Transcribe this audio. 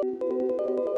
うん。